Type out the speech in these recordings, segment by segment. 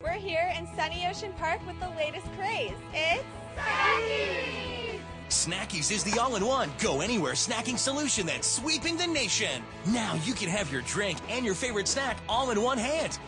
We're here in Sunny Ocean Park with the latest craze. It's Snackies! Snackies is the all-in-one, go-anywhere snacking solution that's sweeping the nation. Now you can have your drink and your favorite snack all in one hand.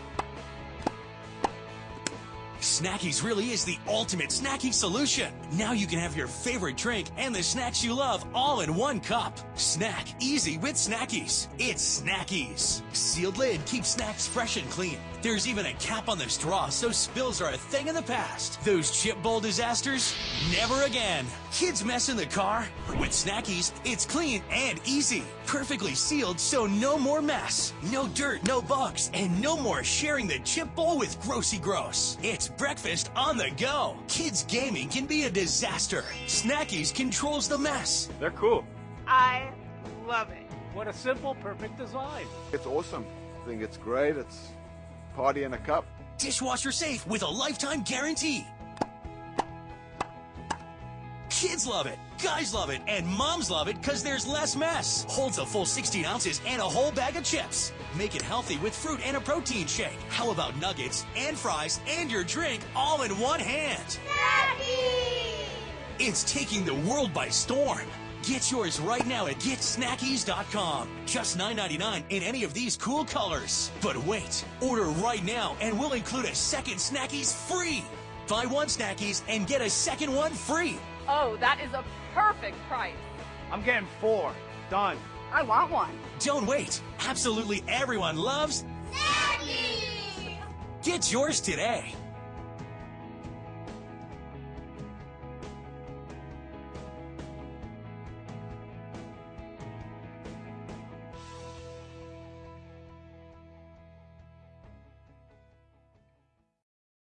Snackies really is the ultimate snacking solution. Now you can have your favorite drink and the snacks you love all in one cup. Snack easy with Snackies. It's Snackies. Sealed lid keeps snacks fresh and clean. There's even a cap on the straw so spills are a thing of the past. Those chip bowl disasters? Never again. Kids mess in the car? With Snackies, it's clean and easy. Perfectly sealed so no more mess. No dirt, no bugs, and no more sharing the chip bowl with Grossy Gross. It's breakfast on the go. Kids gaming can be a disaster. Snackies controls the mess. They're cool. I love it. What a simple, perfect design. It's awesome. I think it's great. It's party in a cup. Dishwasher safe with a lifetime guarantee. Kids love it, guys love it, and moms love it because there's less mess. Holds a full 16 ounces and a whole bag of chips. Make it healthy with fruit and a protein shake. How about nuggets and fries and your drink all in one hand? Snackies! It's taking the world by storm. Get yours right now at GetSnackies.com. Just $9.99 in any of these cool colors. But wait, order right now and we'll include a second Snackies free. Buy one Snackies and get a second one free. Oh, that is a perfect price. I'm getting four. Done. I want one. Don't wait. Absolutely everyone loves. Snackies! Get yours today.